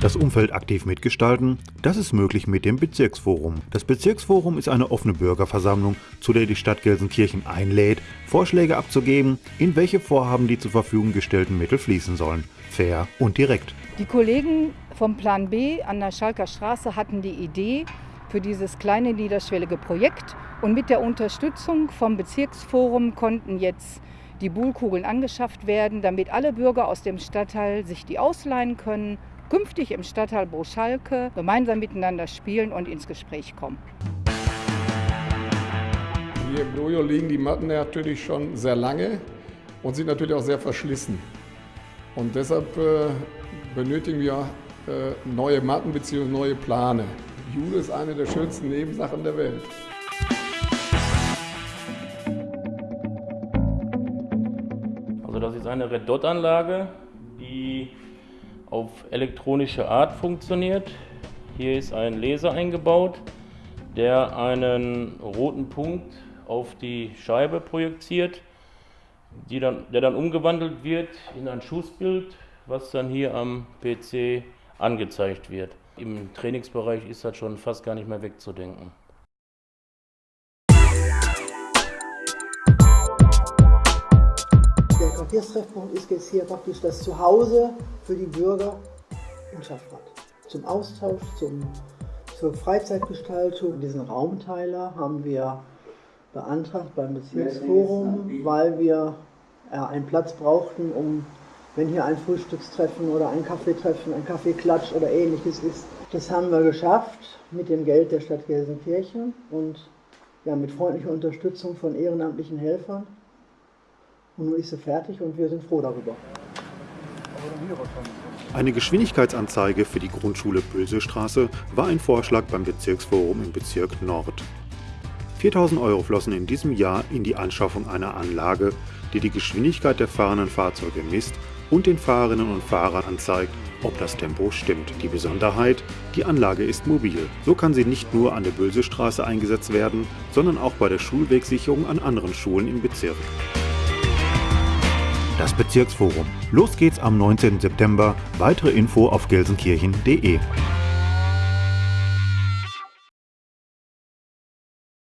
Das Umfeld aktiv mitgestalten, das ist möglich mit dem Bezirksforum. Das Bezirksforum ist eine offene Bürgerversammlung, zu der die Stadt Gelsenkirchen einlädt, Vorschläge abzugeben, in welche Vorhaben die zur Verfügung gestellten Mittel fließen sollen. Fair und direkt. Die Kollegen vom Plan B an der Schalker Straße hatten die Idee für dieses kleine niederschwellige Projekt und mit der Unterstützung vom Bezirksforum konnten jetzt die Buhlkugeln angeschafft werden, damit alle Bürger aus dem Stadtteil sich die ausleihen können künftig im Stadtteil Broschalke gemeinsam miteinander spielen und ins Gespräch kommen. Hier im Dojo liegen die Matten natürlich schon sehr lange und sind natürlich auch sehr verschlissen. Und deshalb äh, benötigen wir äh, neue Matten bzw. neue Plane. Jude ist eine der schönsten Nebensachen der Welt. Also das ist eine Red Dot Anlage, die auf elektronische Art funktioniert. Hier ist ein Laser eingebaut, der einen roten Punkt auf die Scheibe projiziert, dann, der dann umgewandelt wird in ein Schussbild, was dann hier am PC angezeigt wird. Im Trainingsbereich ist das schon fast gar nicht mehr wegzudenken. Quartierstreffpunkt ist jetzt hier praktisch das Zuhause für die Bürger in Schaffrath. Zum Austausch, zum, zur Freizeitgestaltung. Diesen Raumteiler haben wir beantragt beim Bezirksforum, weil wir ja, einen Platz brauchten, um, wenn hier ein Frühstückstreffen oder ein Kaffeetreffen, ein Kaffeeklatsch oder ähnliches ist. Das haben wir geschafft mit dem Geld der Stadt Gelsenkirchen und ja, mit freundlicher Unterstützung von ehrenamtlichen Helfern. Und nun ist sie fertig und wir sind froh darüber. Eine Geschwindigkeitsanzeige für die Grundschule Bösestraße war ein Vorschlag beim Bezirksforum im Bezirk Nord. 4000 Euro flossen in diesem Jahr in die Anschaffung einer Anlage, die die Geschwindigkeit der fahrenden Fahrzeuge misst und den Fahrerinnen und Fahrern anzeigt, ob das Tempo stimmt. Die Besonderheit, die Anlage ist mobil. So kann sie nicht nur an der Bösestraße eingesetzt werden, sondern auch bei der Schulwegsicherung an anderen Schulen im Bezirk. Das Bezirksforum. Los geht's am 19. September. Weitere Info auf gelsenkirchen.de.